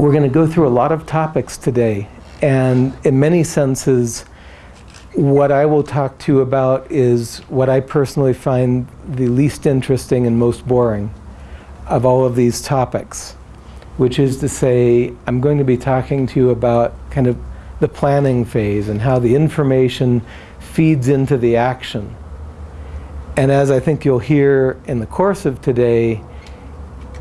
we're going to go through a lot of topics today. And in many senses, what I will talk to you about is what I personally find the least interesting and most boring of all of these topics, which is to say, I'm going to be talking to you about kind of the planning phase and how the information feeds into the action. And as I think you'll hear in the course of today,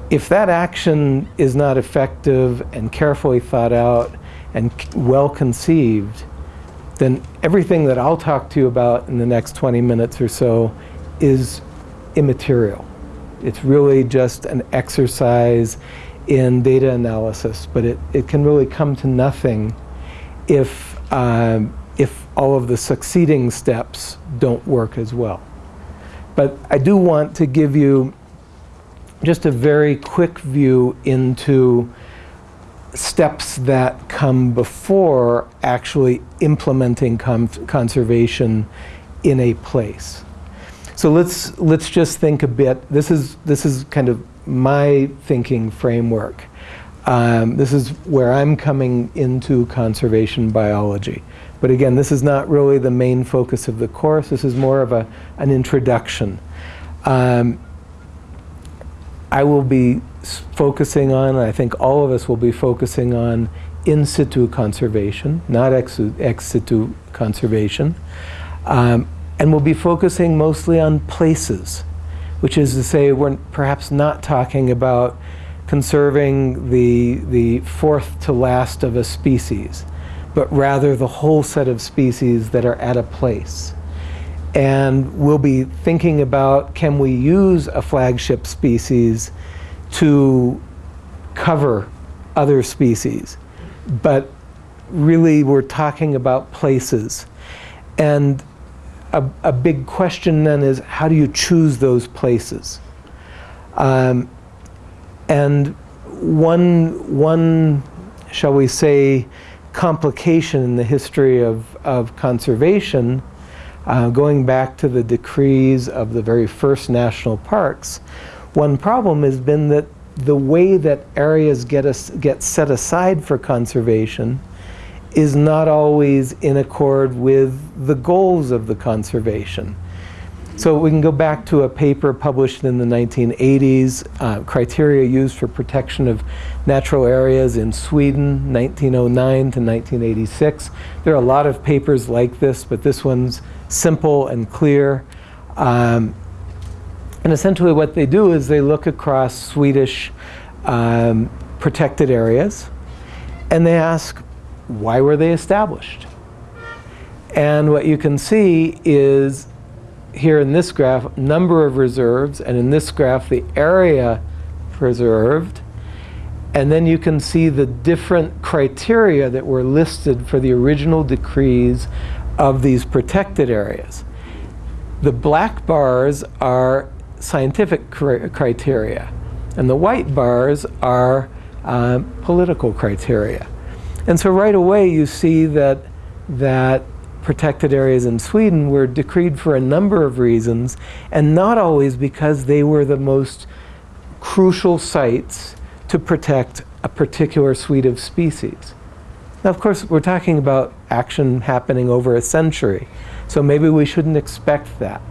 if that action is not effective and carefully thought out and well conceived, then everything that I'll talk to you about in the next 20 minutes or so is immaterial. It's really just an exercise in data analysis, but it, it can really come to nothing if, uh, if all of the succeeding steps don't work as well. But I do want to give you just a very quick view into steps that come before actually implementing conservation in a place. So let's, let's just think a bit. This is, this is kind of my thinking framework. Um, this is where I'm coming into conservation biology. But again, this is not really the main focus of the course. This is more of a, an introduction. Um, I will be focusing on, and I think all of us will be focusing on in situ conservation, not ex, ex situ conservation. Um, and we'll be focusing mostly on places, which is to say we're perhaps not talking about conserving the, the fourth to last of a species, but rather the whole set of species that are at a place. And we'll be thinking about can we use a flagship species to cover other species. But really we're talking about places. And a, a big question then is how do you choose those places? Um, and one, one, shall we say, complication in the history of, of conservation uh, going back to the decrees of the very first national parks, one problem has been that the way that areas get, us, get set aside for conservation is not always in accord with the goals of the conservation. So we can go back to a paper published in the 1980s, uh, criteria used for protection of natural areas in Sweden, 1909 to 1986. There are a lot of papers like this, but this one's simple and clear. Um, and essentially what they do is they look across Swedish um, protected areas and they ask, why were they established? And what you can see is here in this graph, number of reserves, and in this graph, the area preserved. And then you can see the different criteria that were listed for the original decrees of these protected areas. The black bars are scientific criteria, and the white bars are uh, political criteria. And so right away you see that, that protected areas in Sweden were decreed for a number of reasons, and not always because they were the most crucial sites to protect a particular suite of species. Now, of course, we're talking about action happening over a century, so maybe we shouldn't expect that.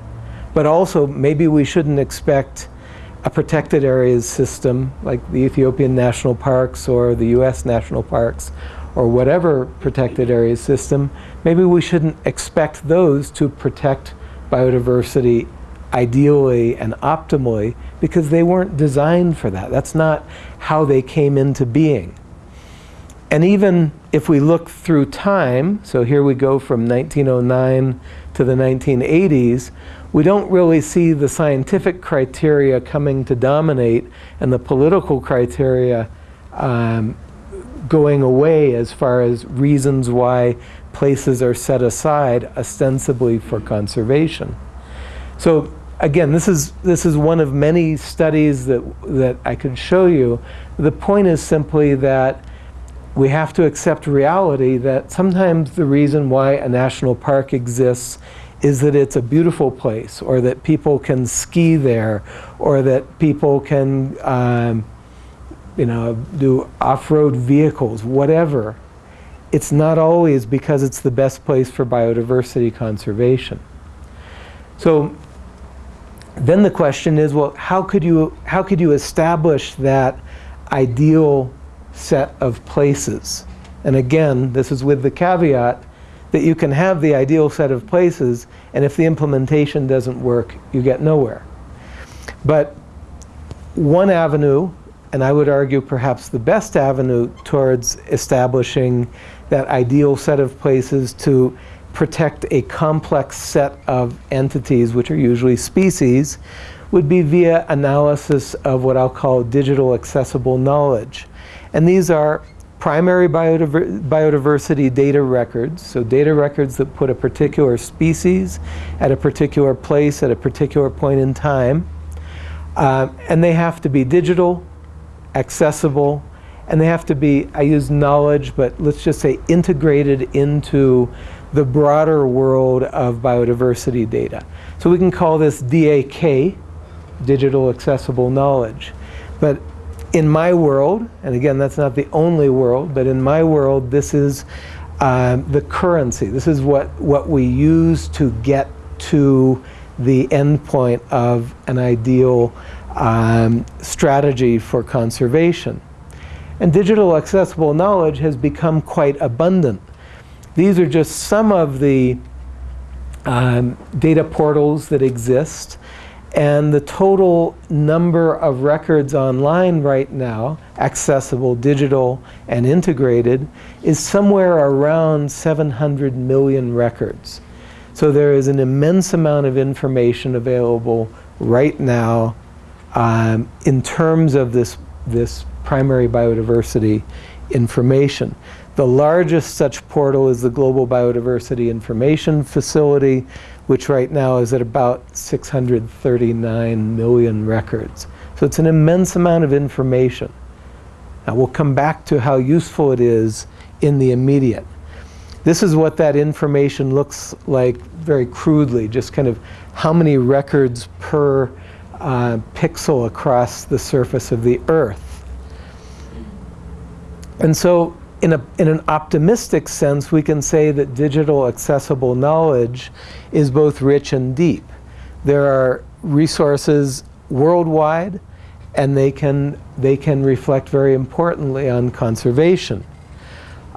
But also, maybe we shouldn't expect a protected areas system like the Ethiopian national parks or the US national parks or whatever protected areas system, maybe we shouldn't expect those to protect biodiversity ideally and optimally because they weren't designed for that. That's not how they came into being. And even if we look through time, so here we go from 1909 to the 1980s, we don't really see the scientific criteria coming to dominate and the political criteria um, going away as far as reasons why places are set aside ostensibly for conservation. So again, this is, this is one of many studies that, that I could show you. The point is simply that we have to accept reality that sometimes the reason why a national park exists is that it's a beautiful place or that people can ski there or that people can um, you know, do off-road vehicles, whatever, it's not always because it's the best place for biodiversity conservation. So then the question is, well, how could you, how could you establish that ideal set of places? And again, this is with the caveat that you can have the ideal set of places, and if the implementation doesn't work, you get nowhere. But one avenue, and I would argue perhaps the best avenue towards establishing that ideal set of places to protect a complex set of entities, which are usually species, would be via analysis of what I'll call digital accessible knowledge. And these are primary biodiver biodiversity data records, so data records that put a particular species at a particular place at a particular point in time. Uh, and they have to be digital, accessible, and they have to be, I use knowledge, but let's just say integrated into the broader world of biodiversity data. So we can call this DAK, digital accessible knowledge. But in my world, and again, that's not the only world, but in my world, this is uh, the currency. This is what, what we use to get to the endpoint of an ideal um, strategy for conservation. And digital accessible knowledge has become quite abundant. These are just some of the um, data portals that exist. And the total number of records online right now, accessible, digital, and integrated, is somewhere around 700 million records. So there is an immense amount of information available right now um, in terms of this, this primary biodiversity information. The largest such portal is the Global Biodiversity Information Facility, which right now is at about 639 million records. So it's an immense amount of information. Now we'll come back to how useful it is in the immediate. This is what that information looks like very crudely, just kind of how many records per uh, pixel across the surface of the Earth. And so in, a, in an optimistic sense, we can say that digital accessible knowledge is both rich and deep. There are resources worldwide, and they can, they can reflect very importantly on conservation.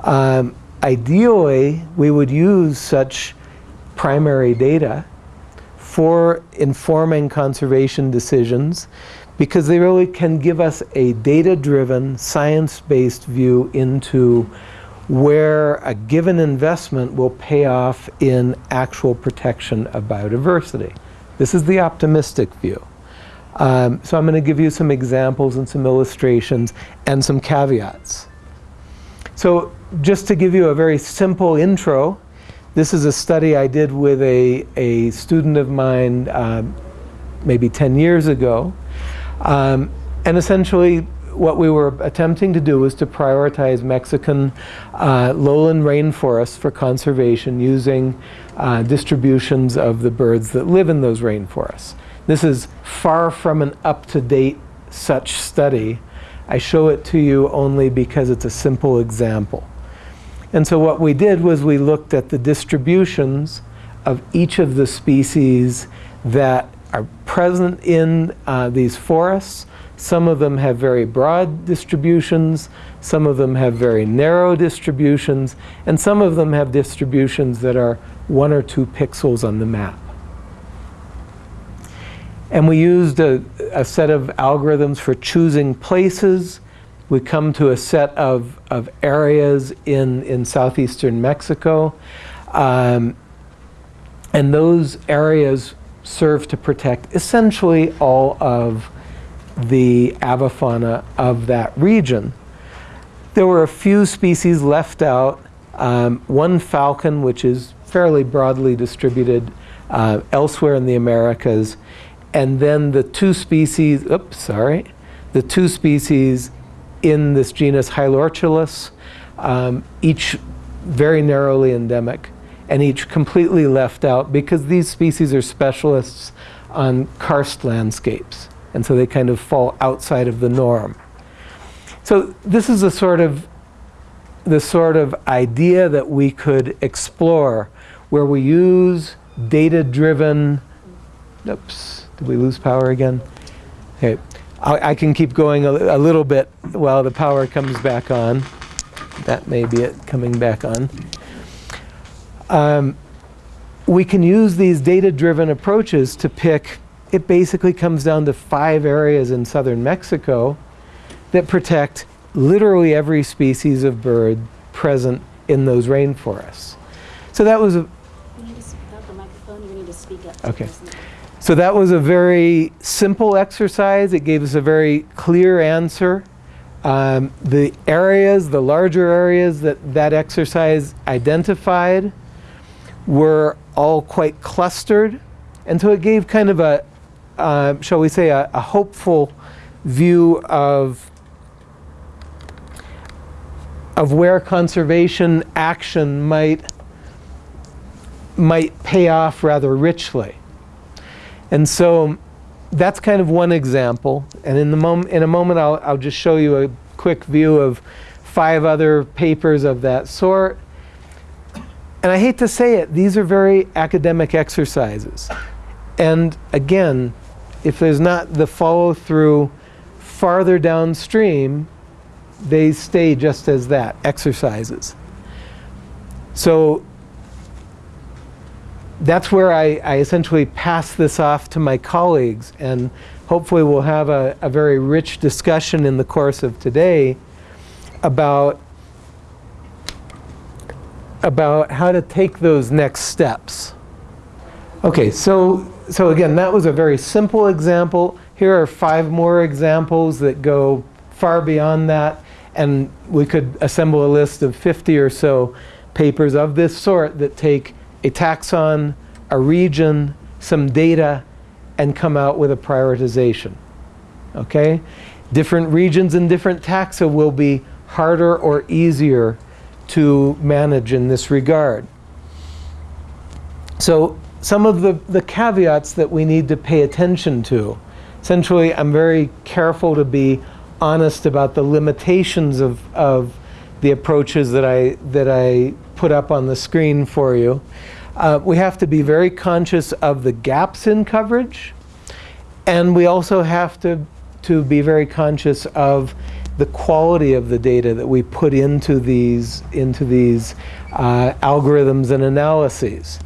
Um, ideally, we would use such primary data for informing conservation decisions because they really can give us a data-driven, science-based view into where a given investment will pay off in actual protection of biodiversity. This is the optimistic view. Um, so I'm going to give you some examples and some illustrations and some caveats. So just to give you a very simple intro, this is a study I did with a, a student of mine uh, maybe 10 years ago. Um, and essentially, what we were attempting to do was to prioritize Mexican uh, lowland rainforests for conservation using uh, distributions of the birds that live in those rainforests. This is far from an up-to-date such study. I show it to you only because it's a simple example. And so what we did was we looked at the distributions of each of the species that are present in uh, these forests. Some of them have very broad distributions, some of them have very narrow distributions, and some of them have distributions that are one or two pixels on the map. And we used a, a set of algorithms for choosing places. We come to a set of, of areas in, in southeastern Mexico. Um, and those areas serve to protect essentially all of the avifauna of that region. There were a few species left out. Um, one falcon, which is fairly broadly distributed uh, elsewhere in the Americas, and then the two species, oops, sorry, the two species in this genus Hylorchilus, um, each very narrowly endemic and each completely left out because these species are specialists on karst landscapes. And so they kind of fall outside of the norm. So this is a sort of the sort of idea that we could explore where we use data-driven, oops, did we lose power again? Okay, I, I can keep going a, a little bit while the power comes back on. That may be it coming back on. Um, we can use these data-driven approaches to pick, it basically comes down to five areas in southern Mexico that protect literally every species of bird present in those rainforests. So that was a, You need to speak up the microphone, you need to speak up. to Okay. so that was a very simple exercise. It gave us a very clear answer. Um, the areas, the larger areas that that exercise identified were all quite clustered. And so it gave kind of a, uh, shall we say, a, a hopeful view of of where conservation action might might pay off rather richly. And so that's kind of one example. And in the mom- in a moment I'll, I'll just show you a quick view of five other papers of that sort. And I hate to say it, these are very academic exercises. And again, if there's not the follow through farther downstream, they stay just as that, exercises. So that's where I, I essentially pass this off to my colleagues and hopefully we'll have a, a very rich discussion in the course of today about about how to take those next steps. Okay, so so again, that was a very simple example. Here are five more examples that go far beyond that, and we could assemble a list of 50 or so papers of this sort that take a taxon, a region, some data, and come out with a prioritization. Okay? Different regions and different taxa will be harder or easier to manage in this regard. So some of the, the caveats that we need to pay attention to. Essentially, I'm very careful to be honest about the limitations of, of the approaches that I, that I put up on the screen for you. Uh, we have to be very conscious of the gaps in coverage. And we also have to, to be very conscious of the quality of the data that we put into these, into these uh, algorithms and analyses.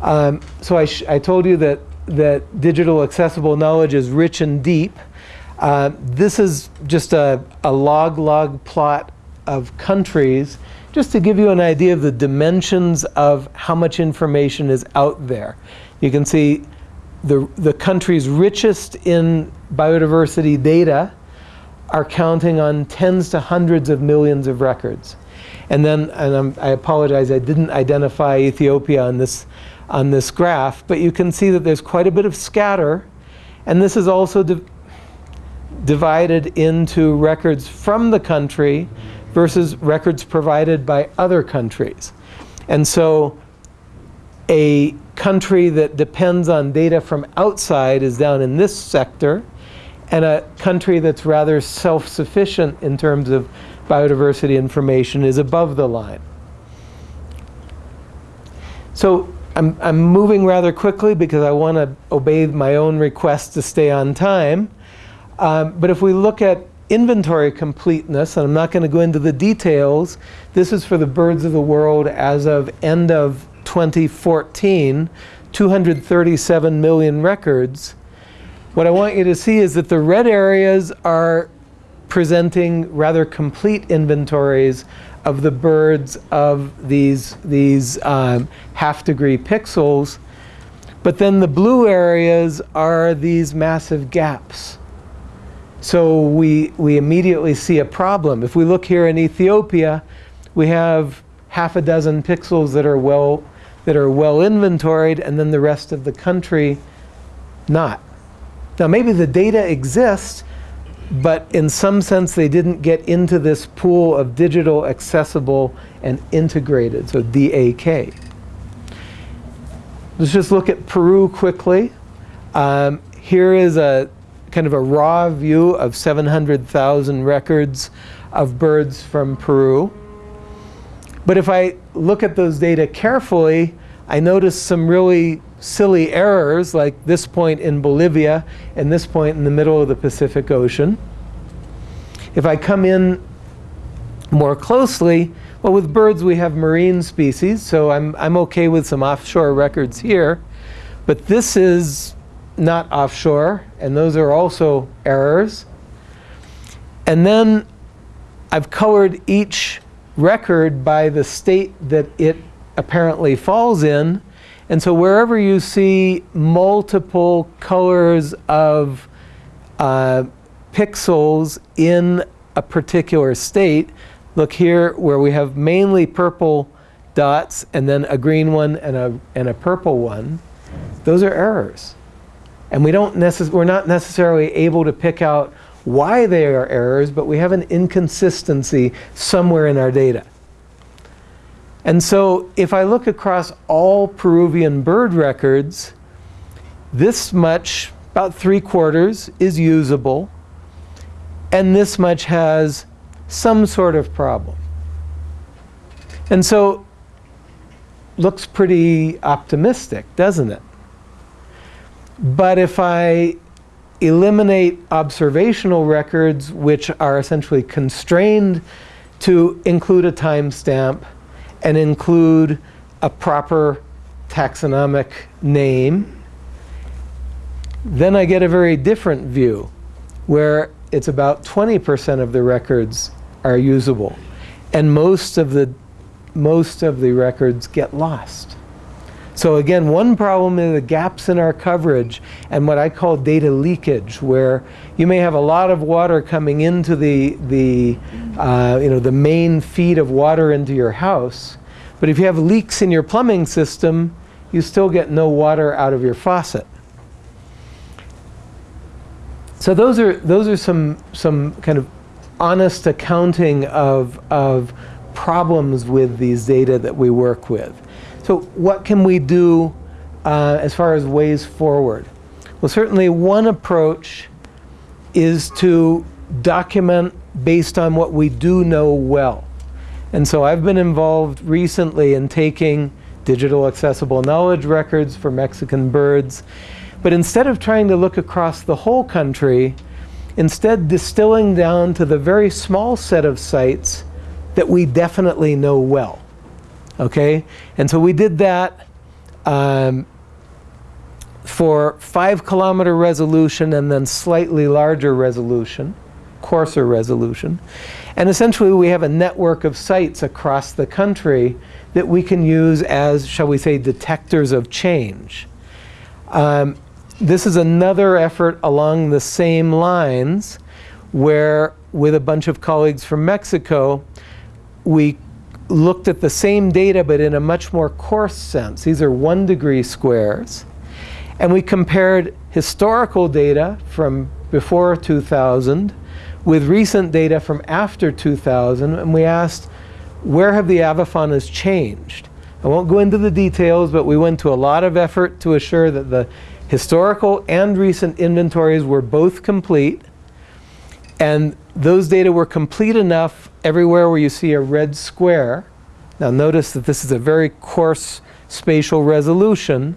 Um, so I, I told you that, that digital accessible knowledge is rich and deep. Uh, this is just a, a log log plot of countries just to give you an idea of the dimensions of how much information is out there. You can see the, the countries richest in biodiversity data are counting on tens to hundreds of millions of records. And then, and I'm, I apologize, I didn't identify Ethiopia on this, on this graph, but you can see that there's quite a bit of scatter. And this is also di- divided into records from the country versus records provided by other countries. And so a country that depends on data from outside is down in this sector, and a country that's rather self-sufficient in terms of biodiversity information is above the line. So I'm, I'm moving rather quickly because I want to obey my own request to stay on time. Um, but if we look at inventory completeness, and I'm not going to go into the details, this is for the birds of the world as of end of 2014, 237 million records. What I want you to see is that the red areas are presenting rather complete inventories of the birds of these, these um, half degree pixels. But then the blue areas are these massive gaps. So we, we immediately see a problem. If we look here in Ethiopia, we have half a dozen pixels that are well, that are well inventoried, and then the rest of the country not. Now maybe the data exists, but in some sense they didn't get into this pool of digital, accessible, and integrated, so DAK. Let's just look at Peru quickly. Um, here is a kind of a raw view of 700,000 records of birds from Peru. But if I look at those data carefully, I notice some really silly errors like this point in Bolivia and this point in the middle of the Pacific Ocean. If I come in more closely, well, with birds we have marine species, so I'm, I'm okay with some offshore records here. But this is not offshore, and those are also errors. And then I've colored each record by the state that it apparently falls in. And so wherever you see multiple colors of uh, pixels in a particular state, look here where we have mainly purple dots and then a green one and a, and a purple one, those are errors. And we don't we're not necessarily able to pick out why they are errors, but we have an inconsistency somewhere in our data. And so if I look across all Peruvian bird records, this much, about three quarters, is usable, and this much has some sort of problem. And so looks pretty optimistic, doesn't it? But if I eliminate observational records, which are essentially constrained to include a timestamp and include a proper taxonomic name, then I get a very different view where it's about 20% of the records are usable and most of the most of the records get lost. So again, one problem is the gaps in our coverage and what I call data leakage, where you may have a lot of water coming into the, the, uh, you know, the main feed of water into your house, but if you have leaks in your plumbing system, you still get no water out of your faucet. So those are, those are some, some kind of honest accounting of, of problems with these data that we work with. So what can we do uh, as far as ways forward? Well, certainly one approach is to document based on what we do know well. And so I've been involved recently in taking digital accessible knowledge records for Mexican birds. But instead of trying to look across the whole country, instead distilling down to the very small set of sites that we definitely know well. Okay? And so we did that um, for five kilometer resolution and then slightly larger resolution, coarser resolution. And essentially we have a network of sites across the country that we can use as, shall we say, detectors of change. Um, this is another effort along the same lines where with a bunch of colleagues from Mexico, we looked at the same data but in a much more coarse sense. These are one degree squares. And we compared historical data from before 2000 with recent data from after 2000 and we asked where have the avifaunas changed? I won't go into the details but we went to a lot of effort to assure that the historical and recent inventories were both complete and those data were complete enough everywhere where you see a red square. Now notice that this is a very coarse spatial resolution.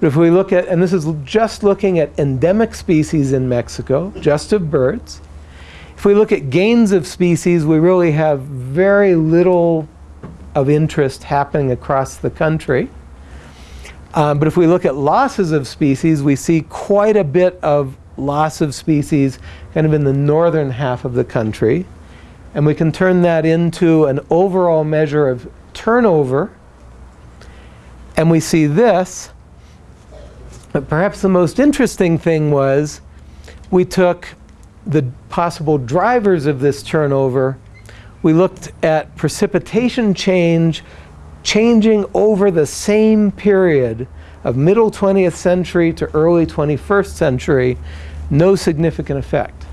But if we look at, and this is just looking at endemic species in Mexico, just of birds. If we look at gains of species, we really have very little of interest happening across the country. Um, but if we look at losses of species, we see quite a bit of loss of species kind of in the northern half of the country. And we can turn that into an overall measure of turnover. And we see this. But perhaps the most interesting thing was we took the possible drivers of this turnover. We looked at precipitation change changing over the same period of middle 20th century to early 21st century, no significant effect.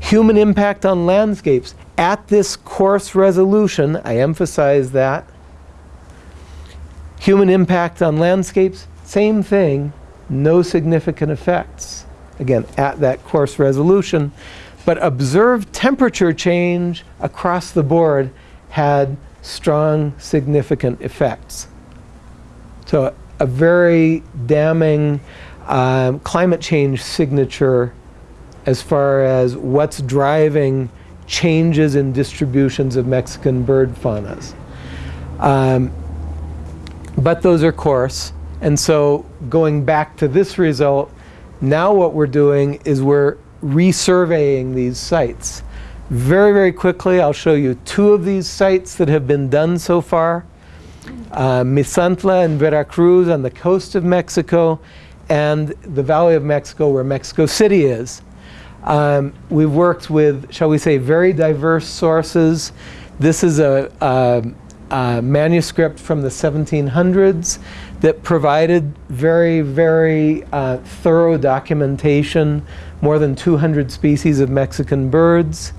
Human impact on landscapes at this coarse resolution, I emphasize that. Human impact on landscapes, same thing, no significant effects. again, at that coarse resolution. But observed temperature change across the board had strong, significant effects. So a very damning um, climate change signature as far as what's driving changes in distributions of Mexican bird faunas. Um, but those are coarse. And so going back to this result, now what we're doing is we're resurveying these sites. Very, very quickly, I'll show you two of these sites that have been done so far. Uh, Misantla and Veracruz on the coast of Mexico and the Valley of Mexico where Mexico City is. Um, we've worked with, shall we say, very diverse sources. This is a, a, a manuscript from the 1700s that provided very, very uh, thorough documentation, more than 200 species of Mexican birds.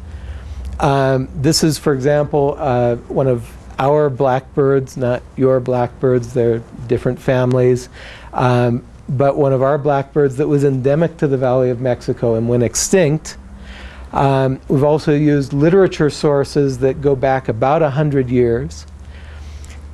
Um, this is, for example, uh, one of our blackbirds, not your blackbirds, they're different families. Um, but one of our blackbirds that was endemic to the Valley of Mexico and went extinct. Um, we've also used literature sources that go back about 100 years.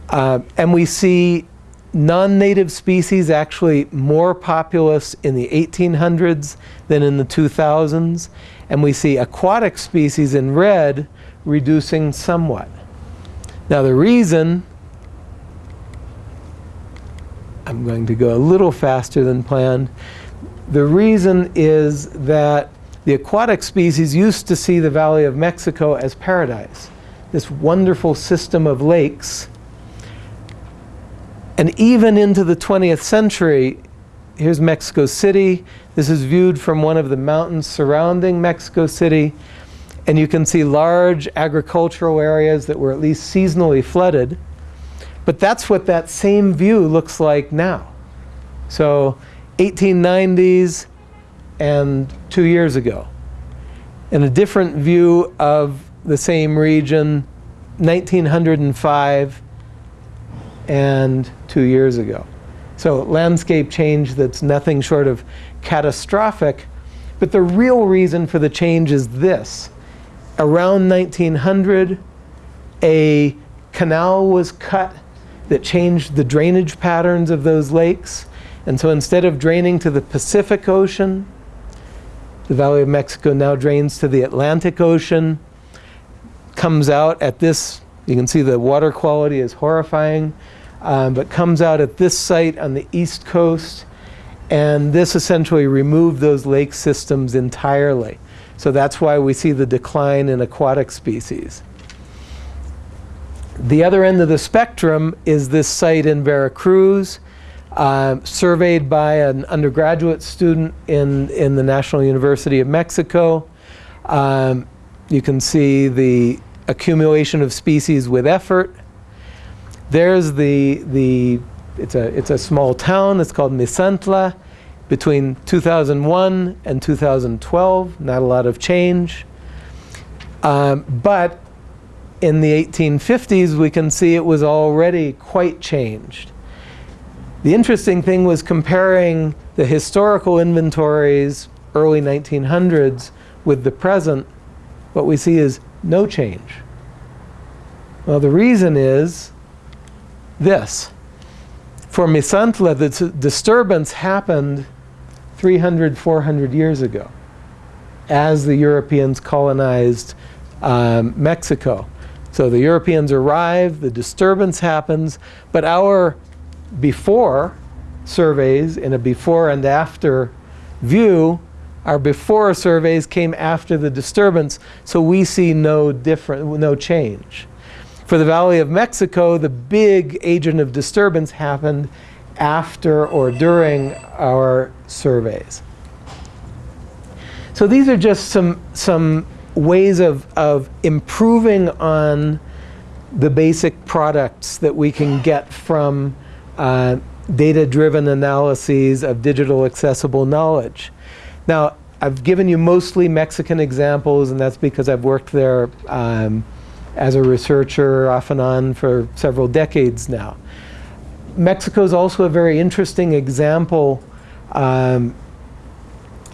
Uh, and we see non-native species actually more populous in the 1800s than in the 2000s. And we see aquatic species in red reducing somewhat. Now the reason I'm going to go a little faster than planned. The reason is that the aquatic species used to see the Valley of Mexico as paradise, this wonderful system of lakes. And even into the 20th century, here's Mexico City. This is viewed from one of the mountains surrounding Mexico City. And you can see large agricultural areas that were at least seasonally flooded. But that's what that same view looks like now. So 1890s and two years ago. And a different view of the same region 1905 and two years ago. So landscape change that's nothing short of catastrophic. But the real reason for the change is this. Around 1900, a canal was cut that changed the drainage patterns of those lakes. And so instead of draining to the Pacific Ocean, the Valley of Mexico now drains to the Atlantic Ocean, comes out at this, you can see the water quality is horrifying, um, but comes out at this site on the east coast. And this essentially removed those lake systems entirely. So that's why we see the decline in aquatic species. The other end of the spectrum is this site in Veracruz, uh, surveyed by an undergraduate student in, in the National University of Mexico. Um, you can see the accumulation of species with effort. There's the, the it's, a, it's a small town, it's called Misantla. Between 2001 and 2012, not a lot of change. Um, but in the 1850s, we can see it was already quite changed. The interesting thing was comparing the historical inventories, early 1900s, with the present, what we see is no change. Well, the reason is this. For Misantla, the disturbance happened 300, 400 years ago as the Europeans colonized um, Mexico. So the Europeans arrive, the disturbance happens, but our before surveys in a before and after view, our before surveys came after the disturbance, so we see no different, no change. For the Valley of Mexico, the big agent of disturbance happened after or during our surveys. So these are just some, some ways of, of improving on the basic products that we can get from uh, data-driven analyses of digital accessible knowledge. Now, I've given you mostly Mexican examples, and that's because I've worked there um, as a researcher off and on for several decades now. Mexico is also a very interesting example um,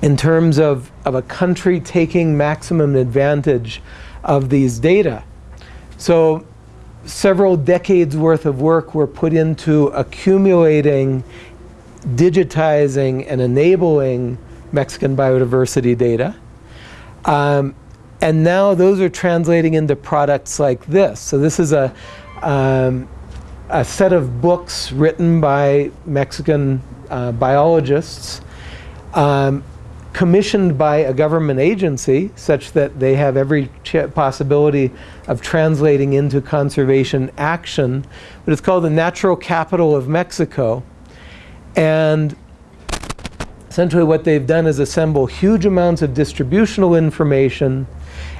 in terms of, of a country taking maximum advantage of these data. So several decades worth of work were put into accumulating, digitizing, and enabling Mexican biodiversity data. Um, and now those are translating into products like this. So this is a, um, a set of books written by Mexican uh, biologists um, commissioned by a government agency such that they have every possibility of translating into conservation action. But it's called the Natural Capital of Mexico. And essentially what they've done is assemble huge amounts of distributional information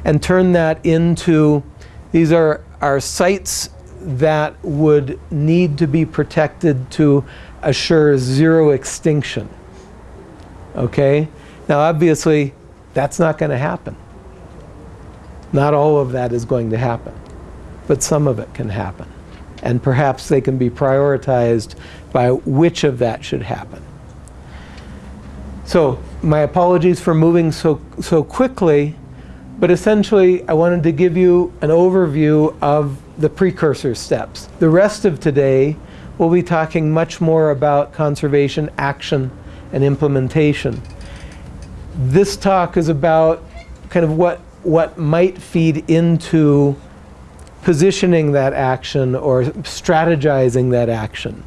and turn that into, these are, are sites that would need to be protected to assure zero extinction. Okay? Now, obviously, that's not going to happen. Not all of that is going to happen, but some of it can happen. And perhaps they can be prioritized by which of that should happen. So, my apologies for moving so, so quickly, but essentially, I wanted to give you an overview of the precursor steps. The rest of today, we'll be talking much more about conservation action and implementation. This talk is about kind of what, what might feed into positioning that action or strategizing that action.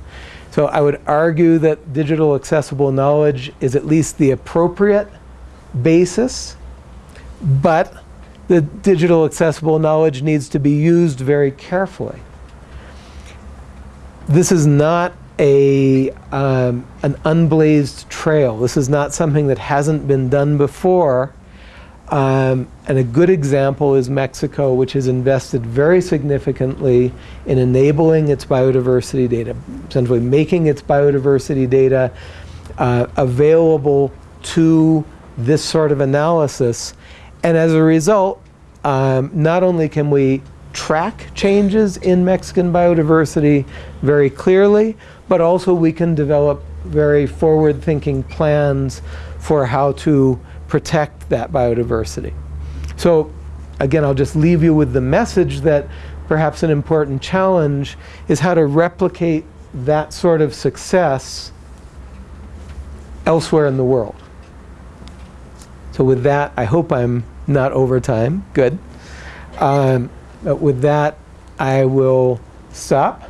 So I would argue that digital accessible knowledge is at least the appropriate basis, but the digital accessible knowledge needs to be used very carefully. This is not a, um, an unblazed trail. This is not something that hasn't been done before. Um, and a good example is Mexico, which has invested very significantly in enabling its biodiversity data, essentially making its biodiversity data uh, available to this sort of analysis. And as a result, um, not only can we track changes in Mexican biodiversity very clearly, but also we can develop very forward-thinking plans for how to protect that biodiversity. So again, I'll just leave you with the message that perhaps an important challenge is how to replicate that sort of success elsewhere in the world. So with that, I hope I'm not over time. Good. Um, but with that, I will stop.